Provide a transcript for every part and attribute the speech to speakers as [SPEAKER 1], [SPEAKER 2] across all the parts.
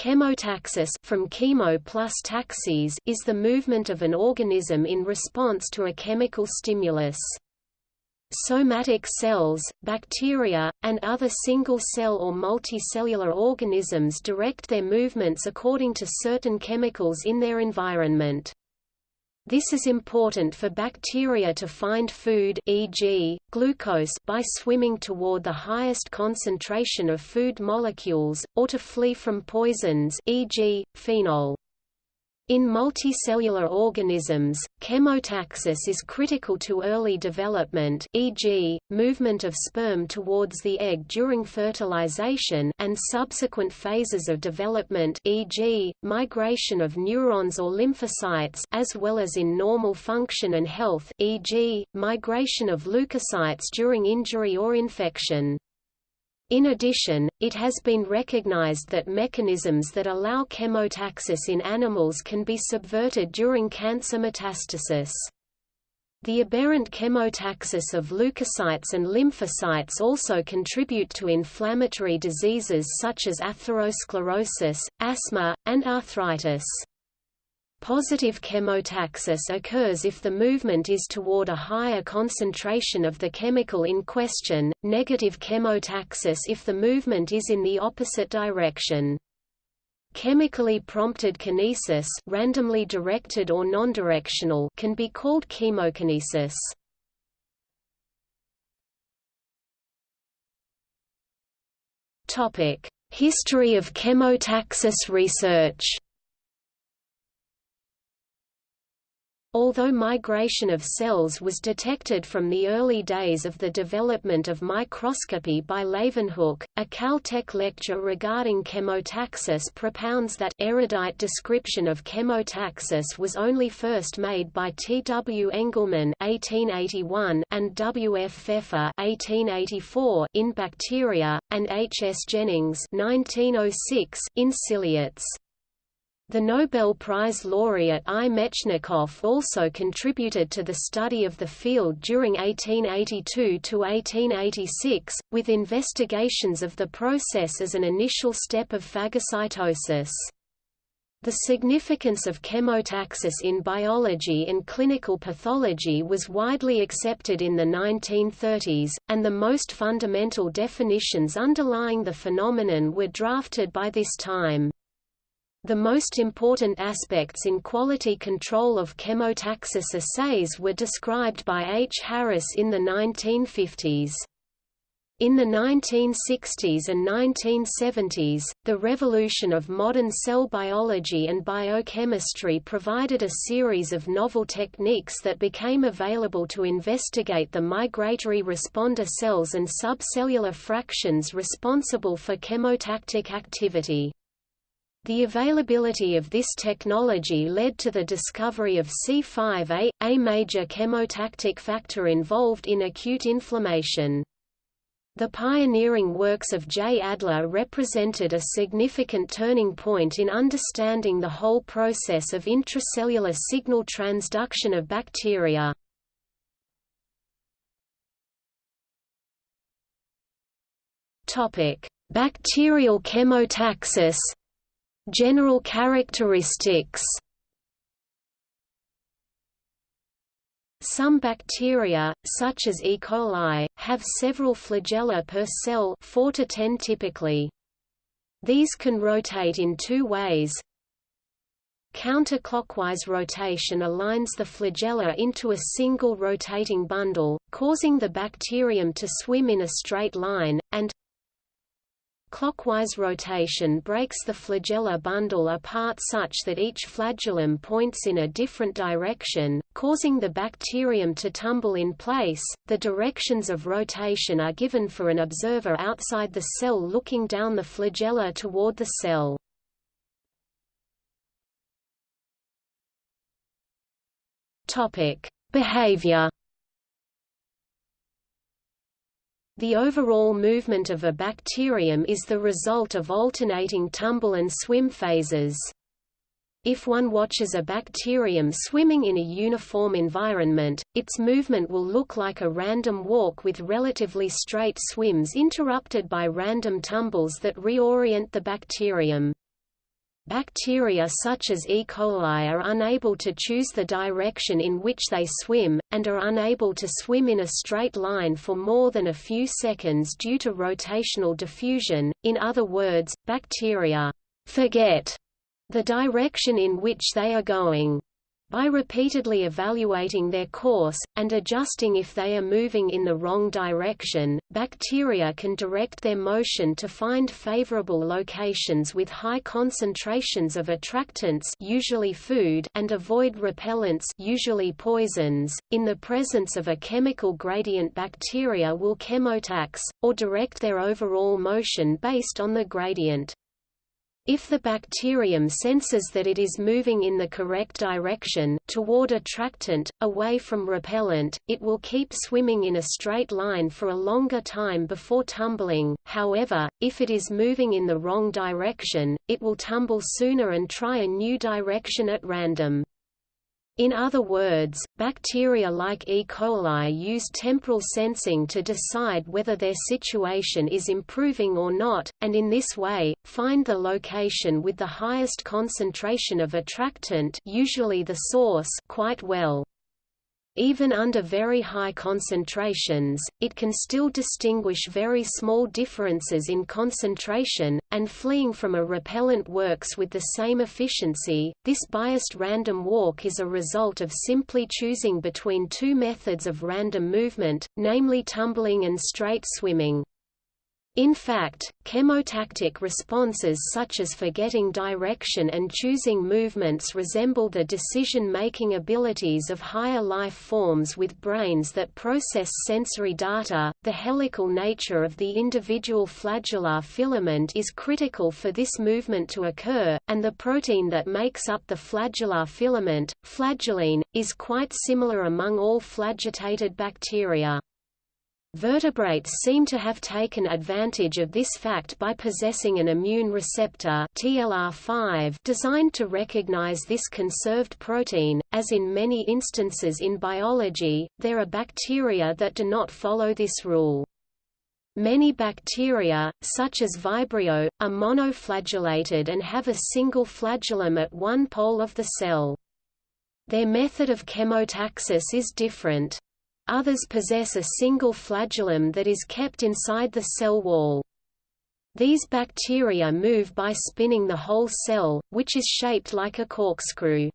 [SPEAKER 1] Chemotaxis from chemo plus taxis is the movement of an organism in response to a chemical stimulus. Somatic cells, bacteria, and other single-cell or multicellular organisms direct their movements according to certain chemicals in their environment. This is important for bacteria to find food e.g., glucose by swimming toward the highest concentration of food molecules, or to flee from poisons e.g., phenol. In multicellular organisms, chemotaxis is critical to early development e.g., movement of sperm towards the egg during fertilization and subsequent phases of development e.g., migration of neurons or lymphocytes as well as in normal function and health e.g., migration of leukocytes during injury or infection. In addition, it has been recognized that mechanisms that allow chemotaxis in animals can be subverted during cancer metastasis. The aberrant chemotaxis of leukocytes and lymphocytes also contribute to inflammatory diseases such as atherosclerosis, asthma, and arthritis. Positive chemotaxis occurs if the movement is toward a higher concentration of the chemical in question, negative chemotaxis if the movement is in the opposite direction. Chemically prompted kinesis randomly directed or nondirectional can be called chemokinesis. History of chemotaxis research Although migration of cells was detected from the early days of the development of microscopy by Leeuwenhoek, a Caltech lecture regarding chemotaxis propounds that erudite description of chemotaxis was only first made by T. W. Engelmann (1881) and W. F. Pfeffer (1884) in bacteria, and H. S. Jennings (1906) in ciliates. The Nobel Prize laureate I. Mechnikov also contributed to the study of the field during 1882 to 1886, with investigations of the process as an initial step of phagocytosis. The significance of chemotaxis in biology and clinical pathology was widely accepted in the 1930s, and the most fundamental definitions underlying the phenomenon were drafted by this time. The most important aspects in quality control of chemotaxis assays were described by H. Harris in the 1950s. In the 1960s and 1970s, the revolution of modern cell biology and biochemistry provided a series of novel techniques that became available to investigate the migratory responder cells and subcellular fractions responsible for chemotactic activity. The availability of this technology led to the discovery of C5a, a major chemotactic factor involved in acute inflammation. The pioneering works of J. Adler represented a significant turning point in understanding the whole process of intracellular signal transduction of bacteria. Bacterial chemotaxis General characteristics Some bacteria, such as E. coli, have several flagella per cell 4 to 10 typically. These can rotate in two ways. Counterclockwise rotation aligns the flagella into a single rotating bundle, causing the bacterium to swim in a straight line, and Clockwise rotation breaks the flagella bundle apart such that each flagellum points in a different direction, causing the bacterium to tumble in place. The directions of rotation are given for an observer outside the cell looking down the flagella toward the cell. Topic: Behavior The overall movement of a bacterium is the result of alternating tumble and swim phases. If one watches a bacterium swimming in a uniform environment, its movement will look like a random walk with relatively straight swims interrupted by random tumbles that reorient the bacterium. Bacteria such as E. coli are unable to choose the direction in which they swim, and are unable to swim in a straight line for more than a few seconds due to rotational diffusion, in other words, bacteria forget the direction in which they are going. By repeatedly evaluating their course, and adjusting if they are moving in the wrong direction, bacteria can direct their motion to find favorable locations with high concentrations of attractants usually food and avoid repellents usually poisons. In the presence of a chemical gradient bacteria will chemotax, or direct their overall motion based on the gradient. If the bacterium senses that it is moving in the correct direction, toward attractant, away from repellent, it will keep swimming in a straight line for a longer time before tumbling, however, if it is moving in the wrong direction, it will tumble sooner and try a new direction at random. In other words, bacteria like E. coli use temporal sensing to decide whether their situation is improving or not, and in this way, find the location with the highest concentration of attractant usually the source quite well. Even under very high concentrations, it can still distinguish very small differences in concentration, and fleeing from a repellent works with the same efficiency. This biased random walk is a result of simply choosing between two methods of random movement, namely tumbling and straight swimming. In fact, chemotactic responses such as forgetting direction and choosing movements resemble the decision-making abilities of higher life forms with brains that process sensory data. The helical nature of the individual flagellar filament is critical for this movement to occur, and the protein that makes up the flagellar filament, flagellin, is quite similar among all flagellated bacteria. Vertebrates seem to have taken advantage of this fact by possessing an immune receptor TLR5 designed to recognize this conserved protein. As in many instances in biology, there are bacteria that do not follow this rule. Many bacteria, such as Vibrio, are monoflagellated and have a single flagellum at one pole of the cell. Their method of chemotaxis is different. Others possess a single flagellum that is kept inside the cell wall. These bacteria move by spinning the whole cell, which is shaped like a corkscrew.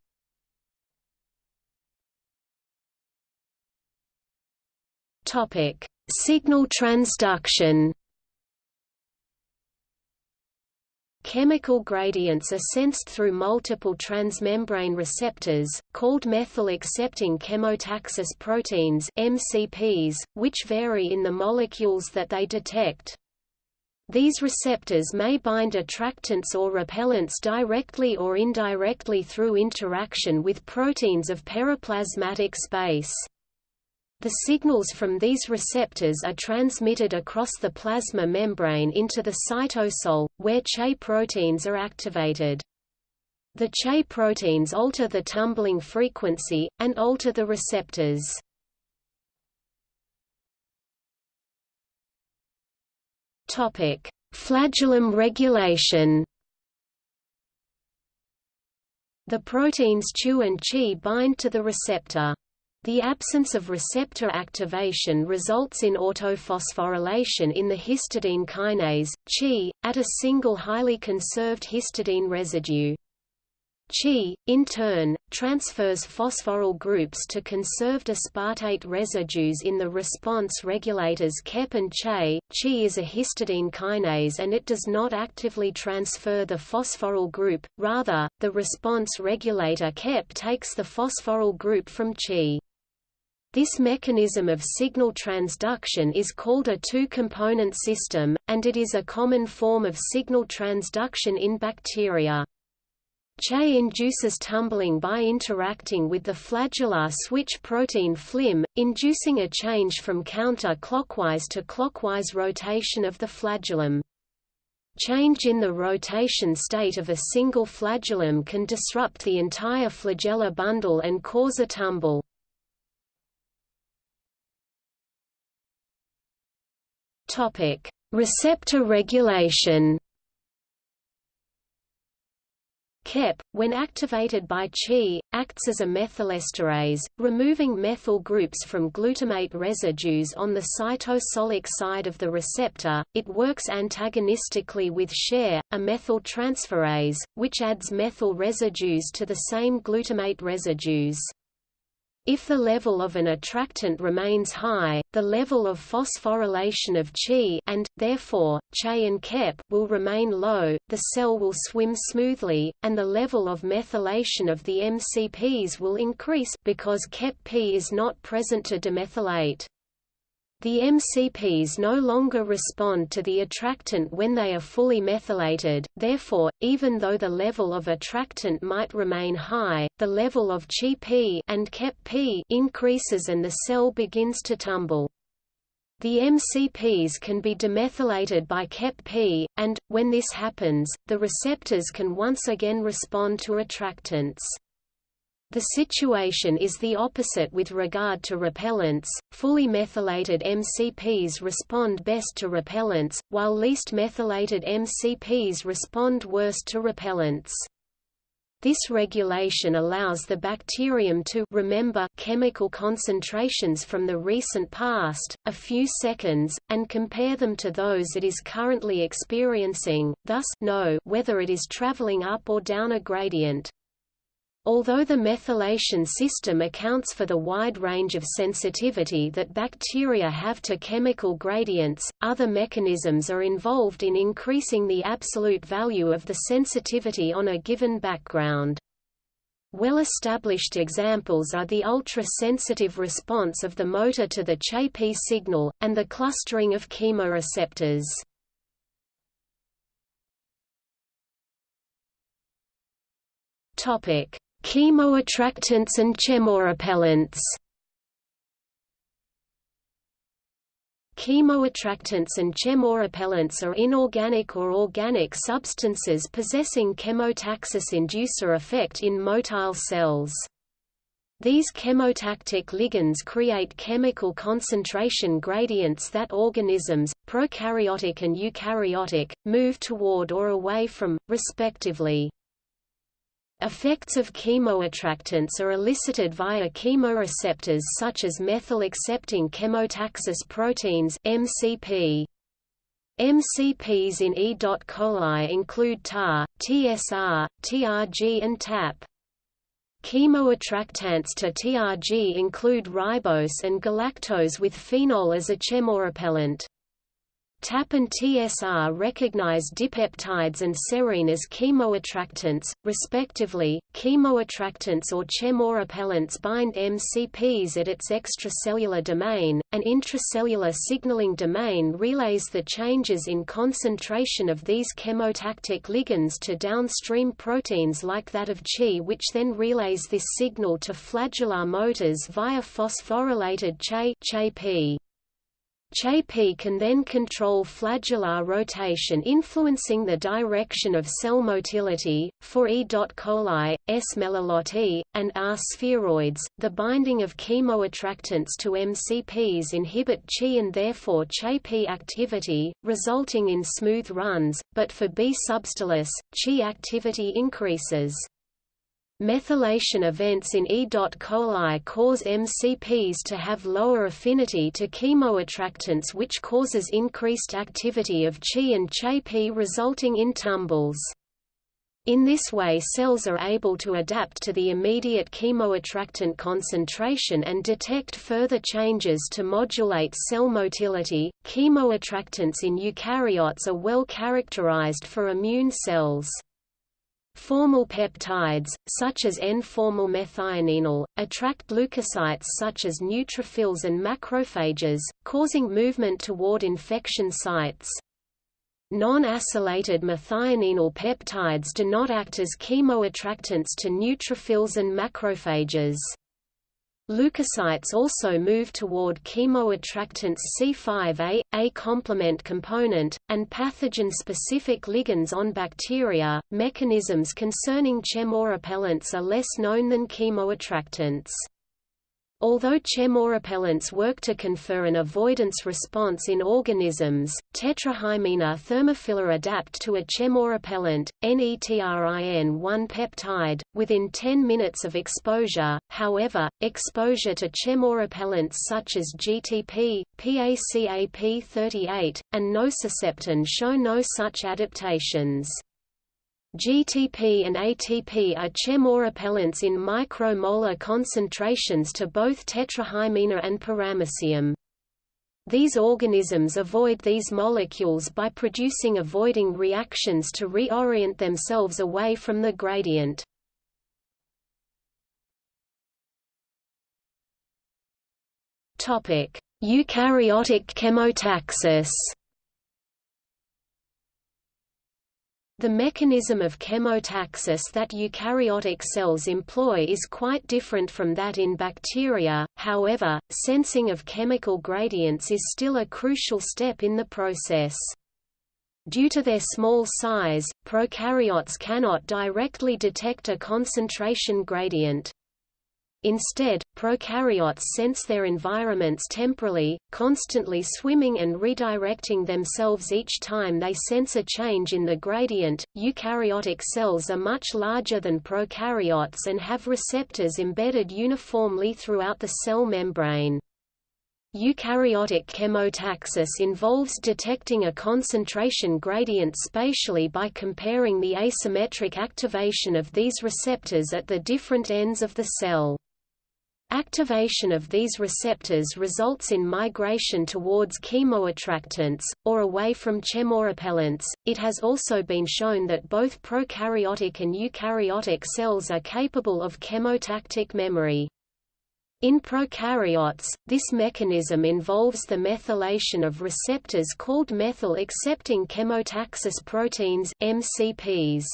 [SPEAKER 1] Signal transduction. Chemical gradients are sensed through multiple transmembrane receptors, called methyl-accepting chemotaxis proteins MCPs, which vary in the molecules that they detect. These receptors may bind attractants or repellents directly or indirectly through interaction with proteins of periplasmatic space. The signals from these receptors are transmitted across the plasma membrane into the cytosol, where Che proteins are activated. The Che proteins alter the tumbling frequency, and alter the receptors. Flagellum regulation The proteins CheW and CHI bind to the receptor. The absence of receptor activation results in autophosphorylation in the histidine kinase, Chi, at a single highly conserved histidine residue. Chi, in turn, transfers phosphoryl groups to conserved aspartate residues in the response regulators KEP and CHE. Chi is a histidine kinase and it does not actively transfer the phosphoryl group, rather, the response regulator KEP takes the phosphoryl group from Chi. This mechanism of signal transduction is called a two-component system, and it is a common form of signal transduction in bacteria. Che induces tumbling by interacting with the flagellar switch protein FliM, inducing a change from counter-clockwise to clockwise rotation of the flagellum. Change in the rotation state of a single flagellum can disrupt the entire flagellar bundle and cause a tumble. Topic: Receptor regulation. KEP, when activated by Chi, acts as a methylesterase, removing methyl groups from glutamate residues on the cytosolic side of the receptor. It works antagonistically with CheR, a methyltransferase, which adds methyl residues to the same glutamate residues. If the level of an attractant remains high, the level of phosphorylation of Chi and, therefore, Che and Kep will remain low, the cell will swim smoothly, and the level of methylation of the MCPs will increase because Kep-P is not present to demethylate. The MCPs no longer respond to the attractant when they are fully methylated, therefore, even though the level of attractant might remain high, the level of Chi-P and Kep-P increases and the cell begins to tumble. The MCPs can be demethylated by Kep-P, and, when this happens, the receptors can once again respond to attractants. The situation is the opposite with regard to repellents. Fully methylated MCPs respond best to repellents, while least methylated MCPs respond worst to repellents. This regulation allows the bacterium to remember chemical concentrations from the recent past, a few seconds, and compare them to those it is currently experiencing, thus know whether it is traveling up or down a gradient. Although the methylation system accounts for the wide range of sensitivity that bacteria have to chemical gradients, other mechanisms are involved in increasing the absolute value of the sensitivity on a given background. Well-established examples are the ultra-sensitive response of the motor to the Che-P signal, and the clustering of chemoreceptors. Topic: Chemoattractants and chemorepellents Chemoattractants and chemorepellents are inorganic or organic substances possessing chemotaxis inducer effect in motile cells. These chemotactic ligands create chemical concentration gradients that organisms, prokaryotic and eukaryotic, move toward or away from, respectively. Effects of chemoattractants are elicited via chemoreceptors such as methyl-accepting chemotaxis proteins MCP. MCPs in E. coli include TAR, TSR, TRG and TAP. Chemoattractants to TRG include ribose and galactose with phenol as a chemorepellent. TAP and TSR recognize dipeptides and serine as chemoattractants, respectively. Chemoattractants or chemorepellents bind MCPs at its extracellular domain. An intracellular signaling domain relays the changes in concentration of these chemotactic ligands to downstream proteins like that of Chi, which then relays this signal to flagellar motors via phosphorylated Che. Che-P can then control flagellar rotation influencing the direction of cell motility, for E. coli, S. meliloti, and R. sphaeroides. The binding of chemoattractants to MCPs inhibit Chi and therefore Che-P activity, resulting in smooth runs, but for B. subtilis, Chi activity increases. Methylation events in E. coli cause MCPs to have lower affinity to chemoattractants which causes increased activity of Chi and Che-P resulting in tumbles. In this way cells are able to adapt to the immediate chemoattractant concentration and detect further changes to modulate cell motility. Chemoattractants in eukaryotes are well characterized for immune cells. Formyl peptides, such as N-formyl methionine, attract leukocytes such as neutrophils and macrophages, causing movement toward infection sites. Non-acylated methionine peptides do not act as chemoattractants to neutrophils and macrophages. Leukocytes also move toward chemoattractants C5a, A complement component, and pathogen-specific ligands on bacteria. Mechanisms concerning chemorepellents are less known than chemoattractants. Although chemorepellents work to confer an avoidance response in organisms, tetrahymena thermophila adapt to a chemorepellent, NETRIN1 peptide, within 10 minutes of exposure. However, exposure to chemorepellents such as GTP, PACAP38, and nociceptin show no such adaptations. GTP and ATP are chemorepellents in micromolar concentrations to both tetrahymena and paramecium. These organisms avoid these molecules by producing avoiding reactions to reorient themselves away from the gradient. Eukaryotic chemotaxis The mechanism of chemotaxis that eukaryotic cells employ is quite different from that in bacteria, however, sensing of chemical gradients is still a crucial step in the process. Due to their small size, prokaryotes cannot directly detect a concentration gradient. Instead, prokaryotes sense their environments temporally, constantly swimming and redirecting themselves each time they sense a change in the gradient. Eukaryotic cells are much larger than prokaryotes and have receptors embedded uniformly throughout the cell membrane. Eukaryotic chemotaxis involves detecting a concentration gradient spatially by comparing the asymmetric activation of these receptors at the different ends of the cell. Activation of these receptors results in migration towards chemoattractants, or away from chemorepellents. It has also been shown that both prokaryotic and eukaryotic cells are capable of chemotactic memory. In prokaryotes, this mechanism involves the methylation of receptors called methyl-accepting chemotaxis proteins MCPs.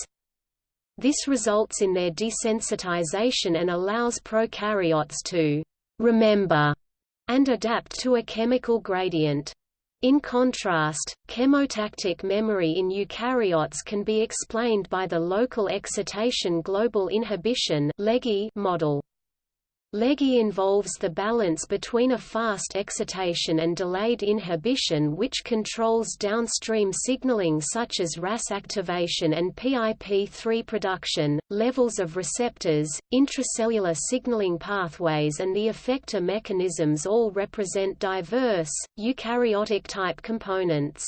[SPEAKER 1] This results in their desensitization and allows prokaryotes to remember and adapt to a chemical gradient. In contrast, chemotactic memory in eukaryotes can be explained by the local excitation global inhibition model. LEGI involves the balance between a fast excitation and delayed inhibition which controls downstream signaling such as RAS activation and PIP3 production, levels of receptors, intracellular signaling pathways and the effector mechanisms all represent diverse, eukaryotic-type components.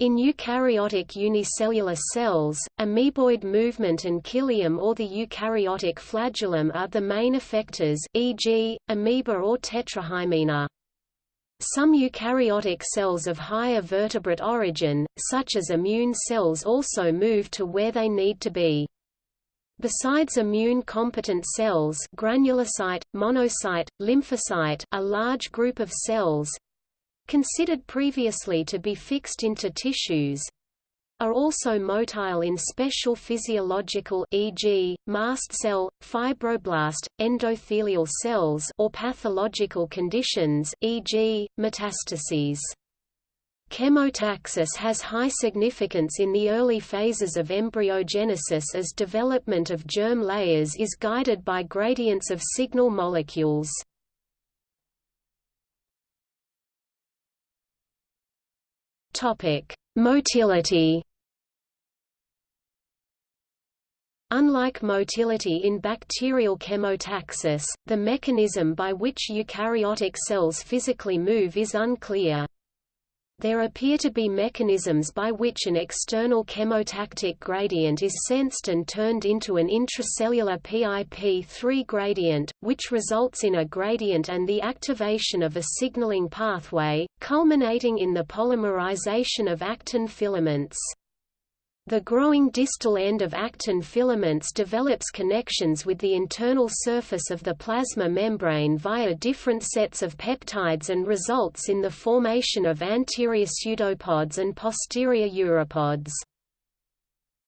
[SPEAKER 1] In eukaryotic unicellular cells, amoeboid movement and cilium or the eukaryotic flagellum are the main effectors e.g., amoeba or tetrahymena. Some eukaryotic cells of higher vertebrate origin, such as immune cells also move to where they need to be. Besides immune-competent cells granulocyte, monocyte, lymphocyte a large group of cells, considered previously to be fixed into tissues, are also motile in special physiological e.g., mast cell, fibroblast, endothelial cells or pathological conditions e.g., metastases. Chemotaxis has high significance in the early phases of embryogenesis as development of germ layers is guided by gradients of signal molecules. Topic: Motility. Unlike motility in bacterial chemotaxis, the mechanism by which eukaryotic cells physically move is unclear. There appear to be mechanisms by which an external chemotactic gradient is sensed and turned into an intracellular PIP3 gradient, which results in a gradient and the activation of a signaling pathway, culminating in the polymerization of actin filaments. The growing distal end of actin filaments develops connections with the internal surface of the plasma membrane via different sets of peptides and results in the formation of anterior pseudopods and posterior uropods.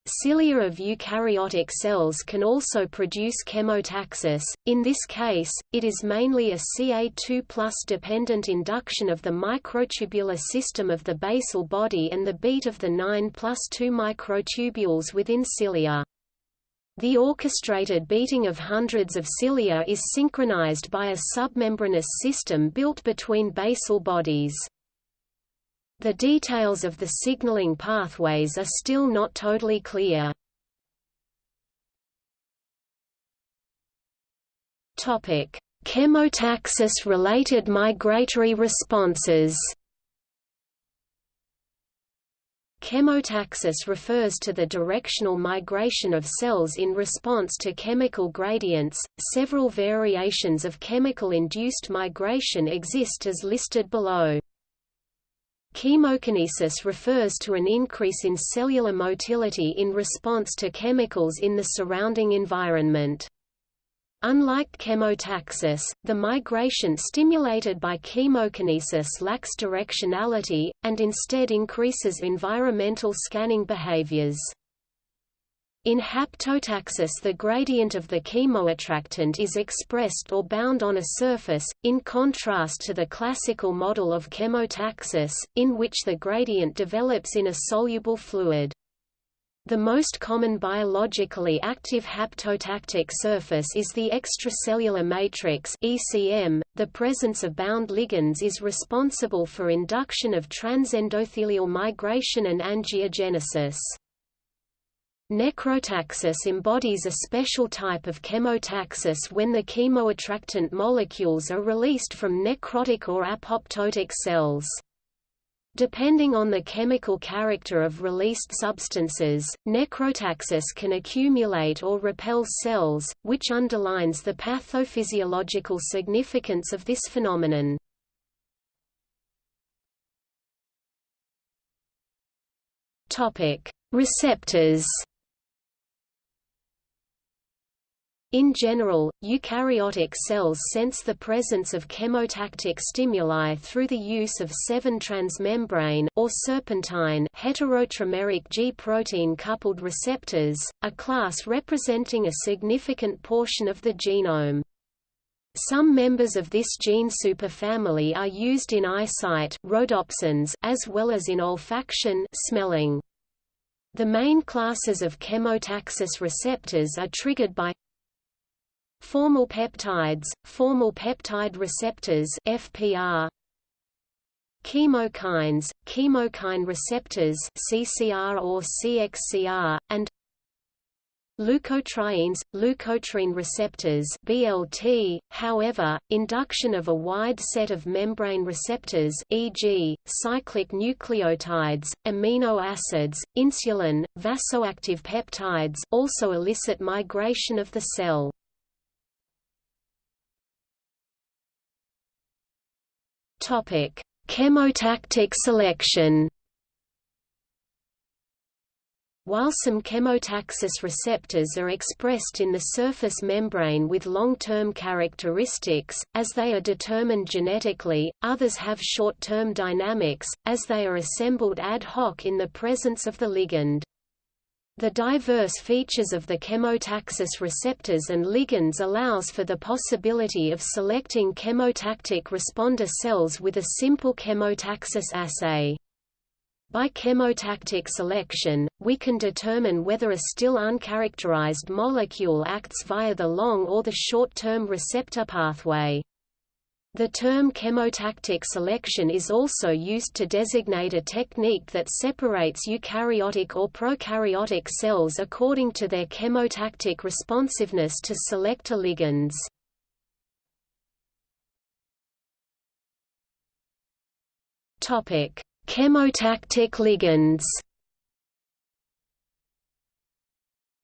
[SPEAKER 1] Cilia of eukaryotic cells can also produce chemotaxis, in this case, it is mainly a Ca2 dependent induction of the microtubular system of the basal body and the beat of the 9 2 microtubules within cilia. The orchestrated beating of hundreds of cilia is synchronized by a submembranous system built between basal bodies. The details of the signaling pathways are still not totally clear. Topic: Chemotaxis-related migratory responses. Chemotaxis refers to the directional migration of cells in response to chemical gradients. Several variations of chemical-induced migration exist as listed below. Chemokinesis refers to an increase in cellular motility in response to chemicals in the surrounding environment. Unlike chemotaxis, the migration stimulated by chemokinesis lacks directionality, and instead increases environmental scanning behaviors. In haptotaxis the gradient of the chemoattractant is expressed or bound on a surface, in contrast to the classical model of chemotaxis, in which the gradient develops in a soluble fluid. The most common biologically active haptotactic surface is the extracellular matrix (ECM). The presence of bound ligands is responsible for induction of transendothelial migration and angiogenesis. Necrotaxis embodies a special type of chemotaxis when the chemoattractant molecules are released from necrotic or apoptotic cells. Depending on the chemical character of released substances, necrotaxis can accumulate or repel cells, which underlines the pathophysiological significance of this phenomenon. Receptors In general, eukaryotic cells sense the presence of chemotactic stimuli through the use of 7-transmembrane or serpentine heterotrimeric G-protein coupled receptors, a class representing a significant portion of the genome. Some members of this gene superfamily are used in eyesight rhodopsins as well as in olfaction smelling. The main classes of chemotaxis receptors are triggered by Formyl peptides, formyl peptide receptors FPR, chemokines, chemokine receptors CCR or CXCR, and leukotrienes, leukotriene receptors BLT. However, induction of a wide set of membrane receptors e.g., cyclic nucleotides, amino acids, insulin, vasoactive peptides also elicit migration of the cell. Topic: Chemotactic selection. While some chemotaxis receptors are expressed in the surface membrane with long-term characteristics, as they are determined genetically, others have short-term dynamics, as they are assembled ad hoc in the presence of the ligand. The diverse features of the chemotaxis receptors and ligands allows for the possibility of selecting chemotactic responder cells with a simple chemotaxis assay. By chemotactic selection, we can determine whether a still uncharacterized molecule acts via the long or the short-term receptor pathway. The term chemotactic selection is also used to designate a technique that separates eukaryotic or prokaryotic cells according to their chemotactic responsiveness to selector ligands. Chemotactic ligands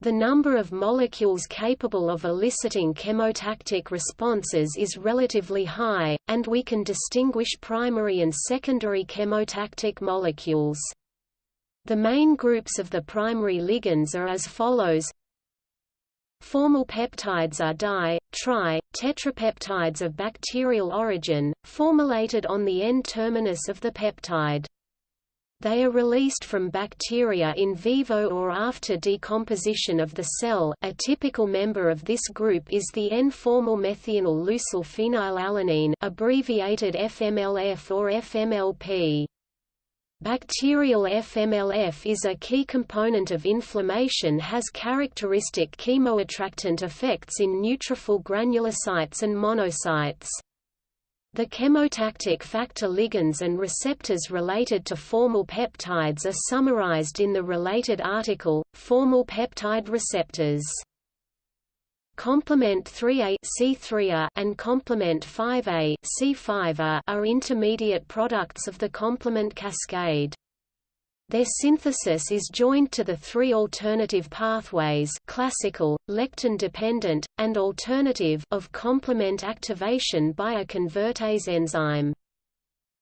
[SPEAKER 1] The number of molecules capable of eliciting chemotactic responses is relatively high, and we can distinguish primary and secondary chemotactic molecules. The main groups of the primary ligands are as follows Formyl peptides are di, tri, tetrapeptides of bacterial origin, formylated on the N-terminus of the peptide. They are released from bacteria in vivo or after decomposition of the cell a typical member of this group is the N-formyl methionyl leucyl phenylalanine abbreviated FMLF or FMLP. Bacterial FMLF is a key component of inflammation has characteristic chemoattractant effects in neutrophil granulocytes and monocytes. The chemotactic factor ligands and receptors related to formyl peptides are summarized in the related article, formyl peptide receptors. Complement 3A C3A and complement 5A C5A are intermediate products of the complement cascade. Their synthesis is joined to the three alternative pathways classical, lectin-dependent, and alternative of complement activation by a convertase enzyme.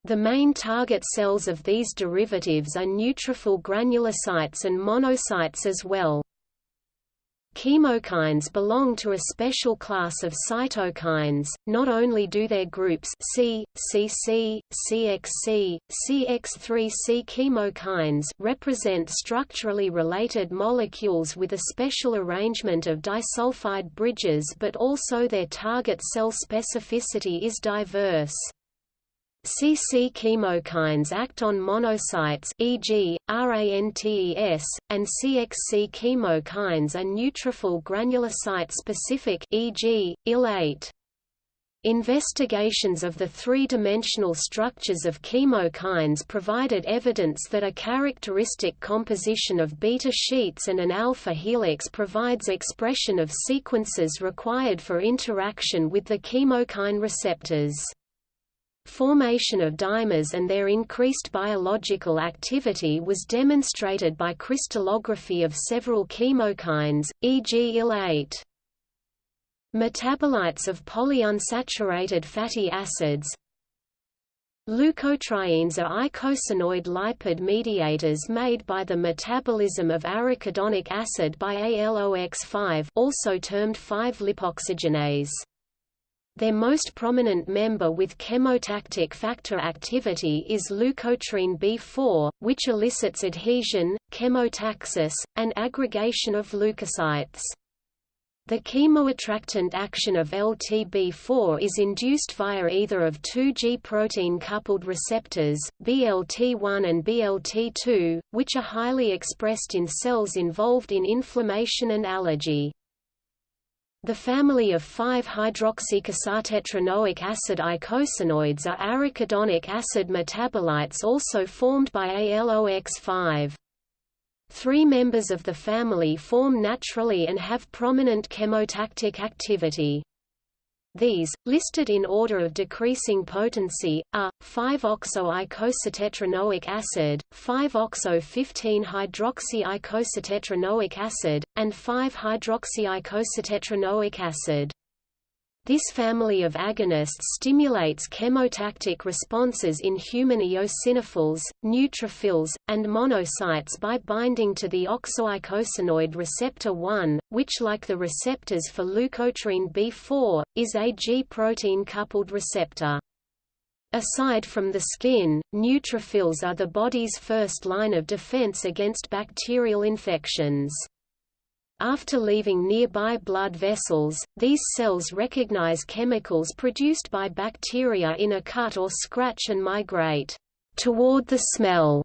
[SPEAKER 1] The main target cells of these derivatives are neutrophil granulocytes and monocytes as well. Chemokines belong to a special class of cytokines, not only do their groups C, CC, CXC, CX3C chemokines represent structurally related molecules with a special arrangement of disulfide bridges but also their target cell specificity is diverse. CC chemokines act on monocytes e.g., RANTES, and CXC chemokines are neutrophil granulocyte specific e.g., IL-8. Investigations of the three-dimensional structures of chemokines provided evidence that a characteristic composition of beta sheets and an alpha helix provides expression of sequences required for interaction with the chemokine receptors. Formation of dimers and their increased biological activity was demonstrated by crystallography of several chemokines, e.g. IL-8. Metabolites of polyunsaturated fatty acids Leukotrienes are eicosanoid lipid mediators made by the metabolism of arachidonic acid by ALOX5 also termed 5-lipoxygenase. Their most prominent member with chemotactic factor activity is leukotriene B4, which elicits adhesion, chemotaxis, and aggregation of leukocytes. The chemoattractant action of LTB4 is induced via either of two G-protein-coupled receptors, BLT1 and BLT2, which are highly expressed in cells involved in inflammation and allergy. The family of 5-hydroxyicosatetraenoic acid eicosanoids are arachidonic acid metabolites also formed by ALOX5. Three members of the family form naturally and have prominent chemotactic activity. These, listed in order of decreasing potency, are 5-oxo-icosahexatetranoic acid, 5-oxo-15-hydroxy-icosahexatetranoic acid, and 5-hydroxy-icosahexatetranoic acid. This family of agonists stimulates chemotactic responses in human eosinophils, neutrophils, and monocytes by binding to the oxoeicosanoid receptor 1, which like the receptors for leukotriene B4, is a G-protein-coupled receptor. Aside from the skin, neutrophils are the body's first line of defense against bacterial infections. After leaving nearby blood vessels, these cells recognize chemicals produced by bacteria in a cut or scratch and migrate toward the smell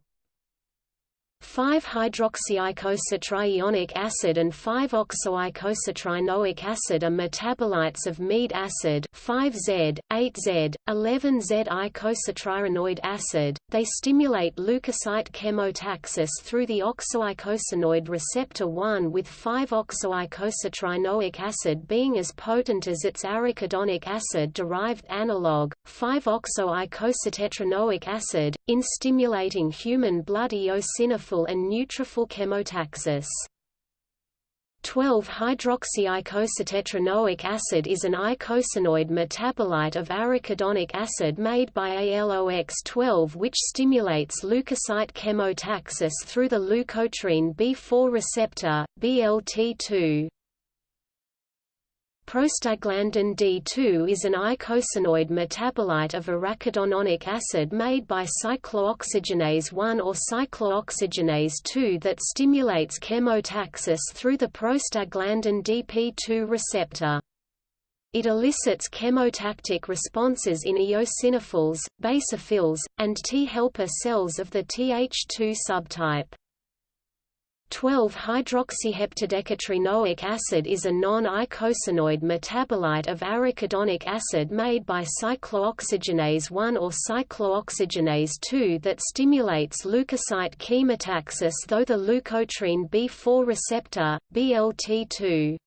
[SPEAKER 1] 5-hydroxyicosatrienoic acid and 5-oxoicosatrienoic acid are metabolites of mead acid 5Z, 8Z, 11Z icosatrienoic acid. They stimulate leukocyte chemotaxis through the oxoeicosanoid receptor 1 with 5-oxoicosatrienoic acid being as potent as its arachidonic acid-derived analog, 5-oxoicosatetraenoic acid, in stimulating human blood eosinophils and neutrophil chemotaxis. 12-hydroxyicosatetraenoic acid is an eicosanoid metabolite of arachidonic acid made by ALOX12 which stimulates leukocyte chemotaxis through the leukotriene B4 receptor, BLT2. Prostaglandin D2 is an eicosanoid metabolite of arachidonic acid made by cyclooxygenase 1 or cyclooxygenase 2 that stimulates chemotaxis through the prostaglandin DP2 receptor. It elicits chemotactic responses in eosinophils, basophils, and T helper cells of the Th2 subtype. 12-hydroxyheptadecatrienoic acid is a non-eicosanoid metabolite of arachidonic acid made by cyclooxygenase 1 or cyclooxygenase 2 that stimulates leukocyte chemotaxis though the leukotriene B4 receptor, BLT2.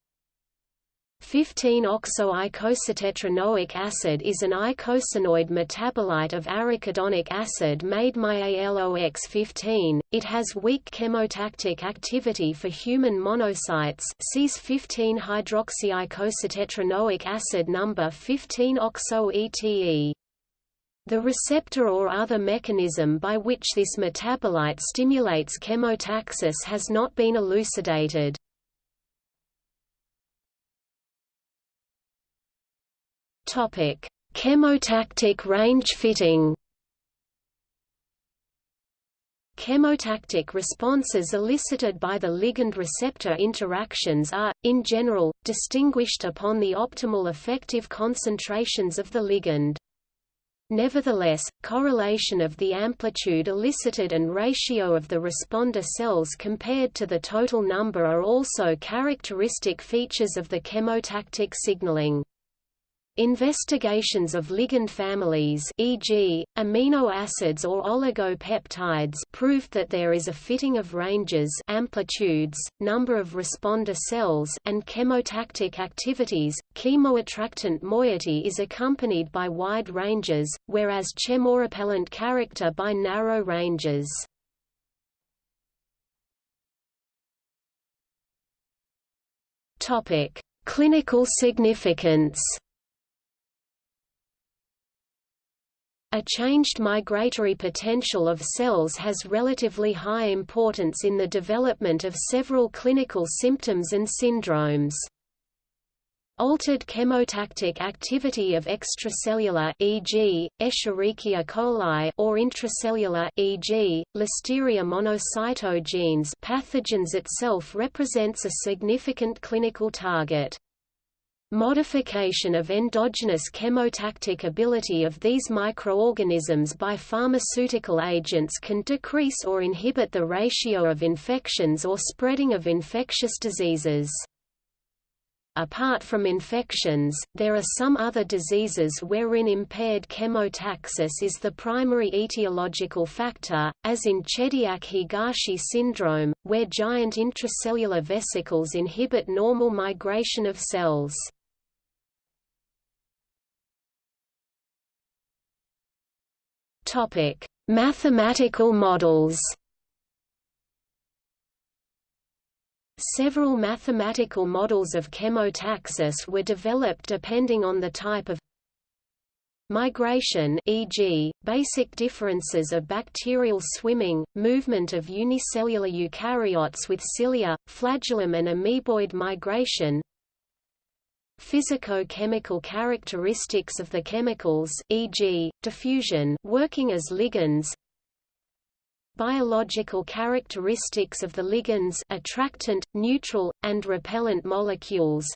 [SPEAKER 1] 15-oxo-icosatetraenoic acid is an icosanoid metabolite of arachidonic acid made by ALOX15. It has weak chemotactic activity for human monocytes cis 15-hydroxyicosatetraenoic acid number 15-oxo-ETE. The receptor or other mechanism by which this metabolite stimulates chemotaxis has not been elucidated. Topic: Chemotactic range fitting. Chemotactic responses elicited by the ligand-receptor interactions are, in general, distinguished upon the optimal effective concentrations of the ligand. Nevertheless, correlation of the amplitude elicited and ratio of the responder cells compared to the total number are also characteristic features of the chemotactic signaling. Investigations of ligand families e.g., amino acids or oligopeptides proved that there is a fitting of ranges amplitudes, number of responder cells and chemotactic activities. Chemoattractant moiety is accompanied by wide ranges, whereas chemorepellent character by narrow ranges. Topic: Clinical significance A changed migratory potential of cells has relatively high importance in the development of several clinical symptoms and syndromes. Altered chemotactic activity of extracellular e.g., Escherichia coli or intracellular e.g., Listeria monocytogenes pathogens itself represents a significant clinical target. Modification of endogenous chemotactic ability of these microorganisms by pharmaceutical agents can decrease or inhibit the ratio of infections or spreading of infectious diseases. Apart from infections, there are some other diseases wherein impaired chemotaxis is the primary etiological factor, as in Chediak-Higashi syndrome, where giant intracellular vesicles inhibit normal migration of cells. Topic: Mathematical models. Several mathematical models of chemotaxis were developed depending on the type of migration e.g., basic differences of bacterial swimming, movement of unicellular eukaryotes with cilia, flagellum and amoeboid migration, Physico-chemical characteristics of the chemicals e.g., diffusion working as ligands. Biological characteristics of the ligands attractant, neutral, and repellent molecules.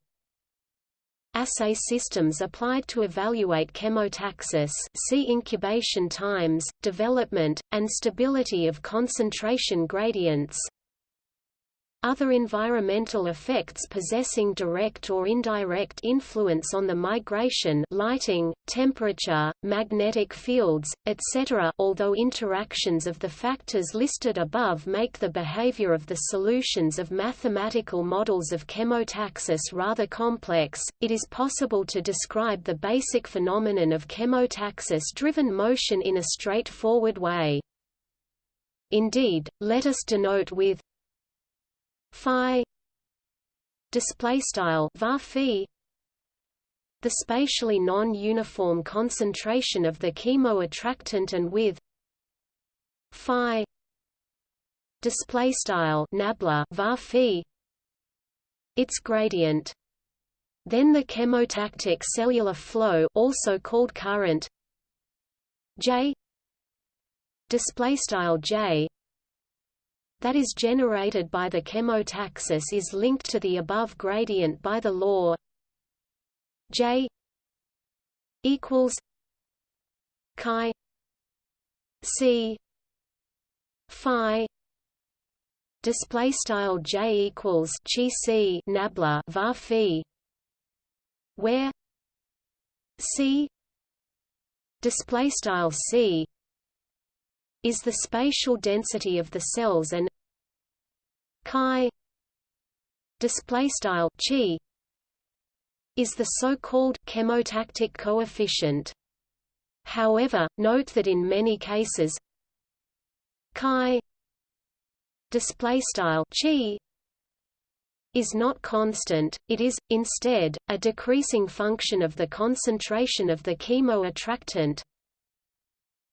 [SPEAKER 1] Assay systems applied to evaluate chemotaxis see incubation times, development, and stability of concentration gradients other environmental effects possessing direct or indirect influence on the migration lighting, temperature, magnetic fields, etc. although interactions of the factors listed above make the behavior of the solutions of mathematical models of chemotaxis rather complex, it is possible to describe the basic phenomenon of chemotaxis-driven motion in a straightforward way. Indeed, let us denote with phi display style var the spatially non-uniform concentration of the chemoattractant and with phi display style nabla var its gradient. Then the chemotactic cellular flow also called current j display style j that is generated by the chemotaxis is linked to the above gradient by the law J equals chi C phi display style J equals chi C nabla var phi where C display style C is the spatial density of the cells and chi display style chi is the so-called chemotactic coefficient. However, note that in many cases chi display style chi is not constant, it is, instead, a decreasing function of the concentration of the chemoattractant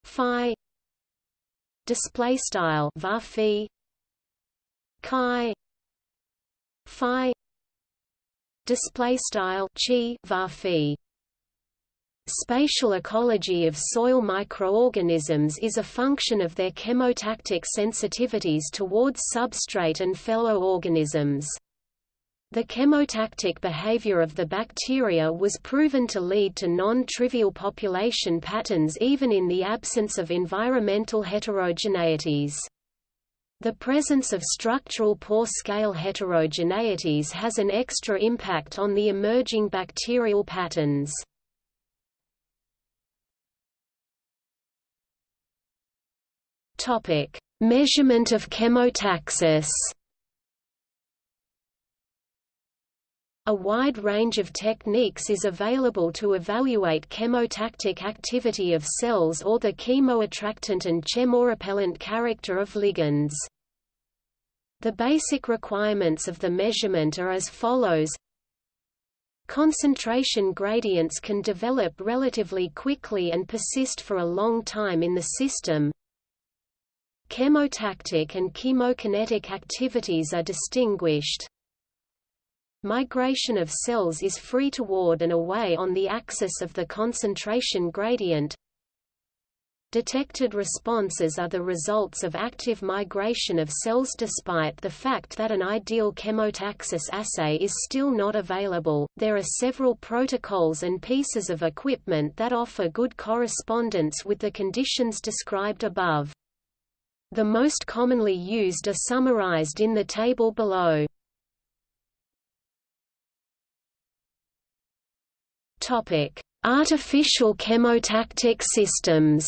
[SPEAKER 1] phi display style var phi chi phi display style chi var phi Spatial ecology of soil microorganisms is a function of their chemotactic sensitivities towards substrate and fellow organisms. The chemotactic behavior of the bacteria was proven to lead to non-trivial population patterns even in the absence of environmental heterogeneities. The presence of structural pore-scale heterogeneities has an extra impact on the emerging bacterial patterns. Measurement of chemotaxis A wide range of techniques is available to evaluate chemotactic activity of cells or the chemoattractant and chemorepellent character of ligands. The basic requirements of the measurement are as follows Concentration gradients can develop relatively quickly and persist for a long time in the system. Chemotactic and chemokinetic activities are distinguished. Migration of cells is free toward and away on the axis of the concentration gradient. Detected responses are the results of active migration of cells despite the fact that an ideal chemotaxis assay is still not available. There are several protocols and pieces of equipment that offer good correspondence with the conditions described above. The most commonly used are summarized in the table below. Topic: Artificial chemotactic systems.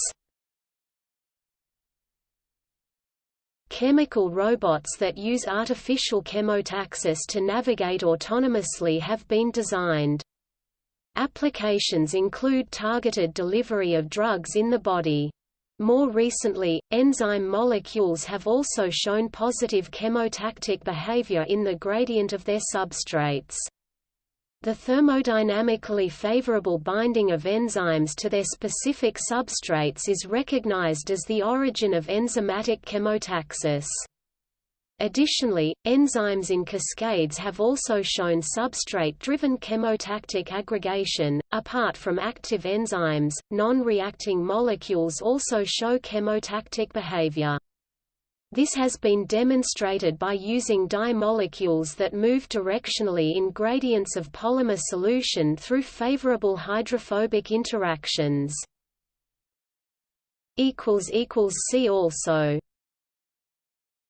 [SPEAKER 1] Chemical robots that use artificial chemotaxis to navigate autonomously have been designed. Applications include targeted delivery of drugs in the body. More recently, enzyme molecules have also shown positive chemotactic behavior in the gradient of their substrates. The thermodynamically favorable binding of enzymes to their specific substrates is recognized as the origin of enzymatic chemotaxis. Additionally, enzymes in cascades have also shown substrate-driven chemotactic aggregation. Apart from active enzymes, non-reacting molecules also show chemotactic behavior. This has been demonstrated by using dye molecules that move directionally in gradients of polymer solution through favorable hydrophobic interactions. See also